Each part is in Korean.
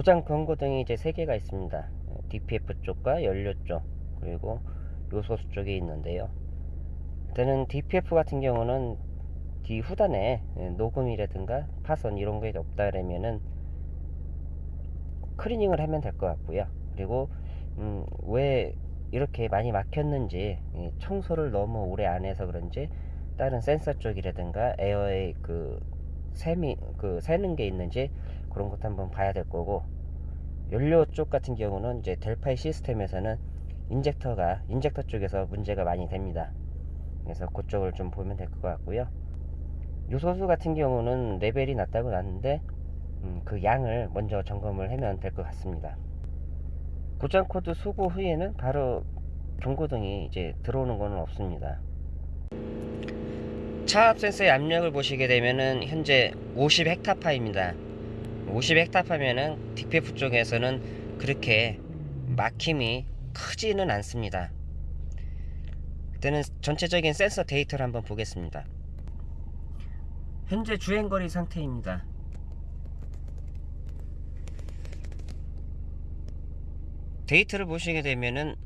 고장 경고 등이 이제 세 개가 있습니다. DPF 쪽과 연료 쪽 그리고 요소수 쪽에 있는데요. 일단은 DPF 같은 경우는 뒤 후단에 녹음이라든가 파손 이런 게 없다 그러면은 클리닝을 하면 될 것 같고요. 그리고 음, 왜 이렇게 많이 막혔는지 이 청소를 너무 오래 안 해서 그런지 다른 센서 쪽이라든가 에어의 그 샘이 그 새는 게 있는지 그런 것도 한번 봐야 될 거고 연료 쪽 같은 경우는 이제 델파이 시스템에서는 인젝터가 인젝터 쪽에서 문제가 많이 됩니다. 그래서 그쪽을 좀 보면 될 것 같고요. 요소수 같은 경우는 레벨이 낮다고 났는데 음, 그 양을 먼저 점검을 하면 될 것 같습니다. 고장 코드 소거 후에는 바로 경고등이 이제 들어오는 것은 없습니다. 차압 센서의 압력을 보시게 되면은 현재 50 헥타파입니다. 50 헥타파면은 DPF 쪽에서는 그렇게 막힘이 크지는 않습니다. 일단은 전체적인 센서 데이터를 한번 보겠습니다. 현재 주행거리 상태입니다. 데이터를 보시게 되면은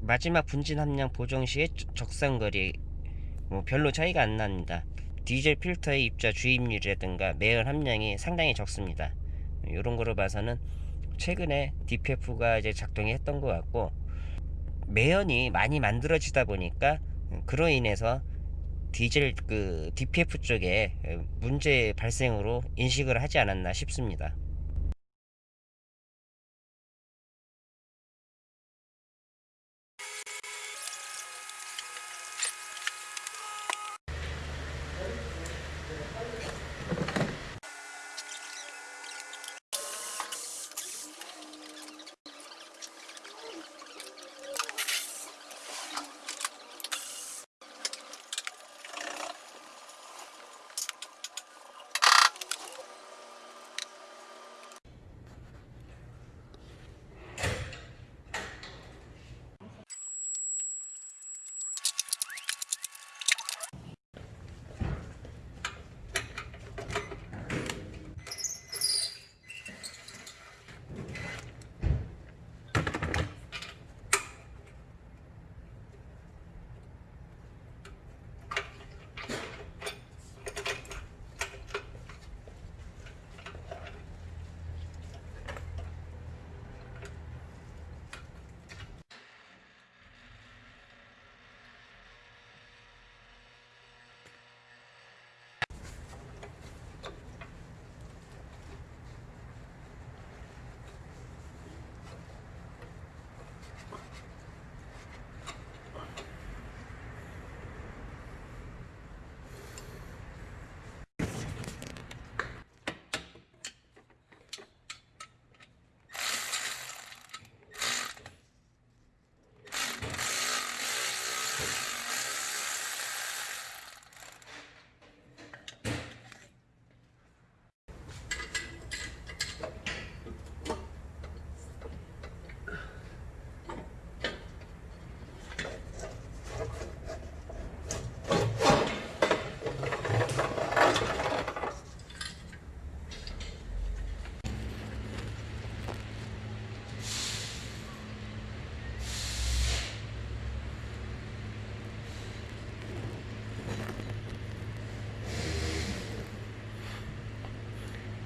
마지막 분진 함량 보정 시의 적상거리 뭐 별로 차이가 안 납니다. 디젤 필터의 입자 주입률이라든가 매연 함량이 상당히 적습니다. 이런 거로 봐서는 최근에 DPF가 이제 작동이 했던 것 같고 매연이 많이 만들어지다 보니까 그로 인해서 디젤 그 DPF 쪽에 문제 발생으로 인식을 하지 않았나 싶습니다.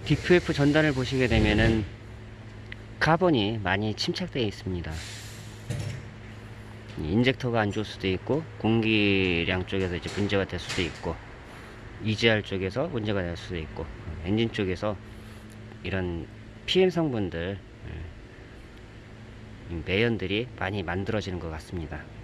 DPF 전단을 보시게 되면은 카본이 많이 침착되어 있습니다. 인젝터가 안 좋을 수도 있고 공기량 쪽에서 이제 문제가 될 수도 있고 EGR 쪽에서 문제가 될 수도 있고 엔진 쪽에서 이런 PM 성분들 음, 매연들이 많이 만들어지는 것 같습니다.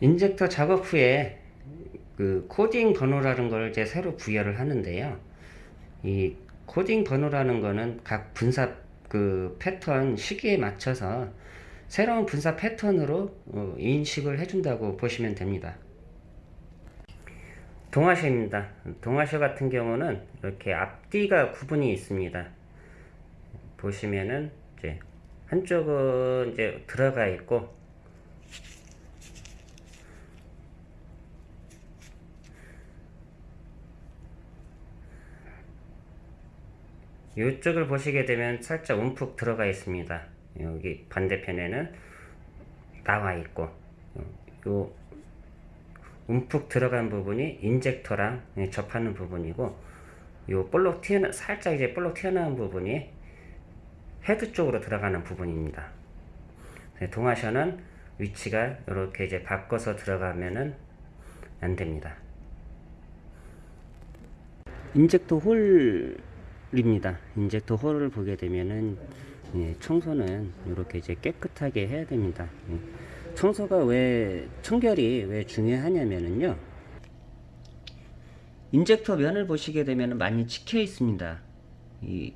인젝터 작업 후에 그 코딩 번호라는 걸 이제 새로 부여를 하는데요. 이 코딩 번호라는 거는 각 분사 그 패턴 시기에 맞춰서 새로운 분사 패턴으로 어, 인식을 해준다고 보시면 됩니다. 동와셔입니다. 동와셔 같은 경우는 이렇게 앞뒤가 구분이 있습니다. 보시면은 이제 한쪽은 이제 들어가 있고 이쪽을 보시게 되면 살짝 움푹 들어가 있습니다. 여기 반대편에는 나와 있고 요 움푹 들어간 부분이 인젝터랑 접하는 부분이고 요 볼록 튀어나 살짝 이제 볼록 튀어나온 부분이 헤드 쪽으로 들어가는 부분입니다. 네, 동와셔는 위치가 이렇게 이제 바꿔서 들어가면은 안 됩니다. 인젝터 홀 입니다. 인젝터 홀을 보게 되면은 예, 청소는 이렇게 이제 깨끗하게 해야 됩니다. 예. 청소가 왜 청결이 왜 중요하냐면은요. 인젝터 면을 보시게 되면 많이 찍혀 있습니다. 이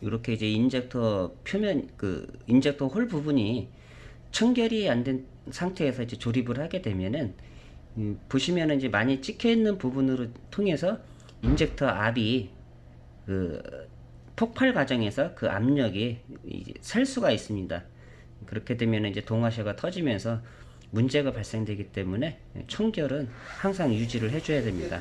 이렇게 이제 인젝터 표면 그 인젝터 홀 부분이 청결이 안 된 상태에서 이제 조립을 하게 되면은 음, 보시면은 이제 많이 찍혀 있는 부분으로 통해서 인젝터 압이 그 폭발 과정에서 그 압력이 이제 샐 수가 있습니다. 그렇게 되면 이제 동와셔가 터지면서 문제가 발생되기 때문에 청결은 항상 유지를 해줘야 됩니다.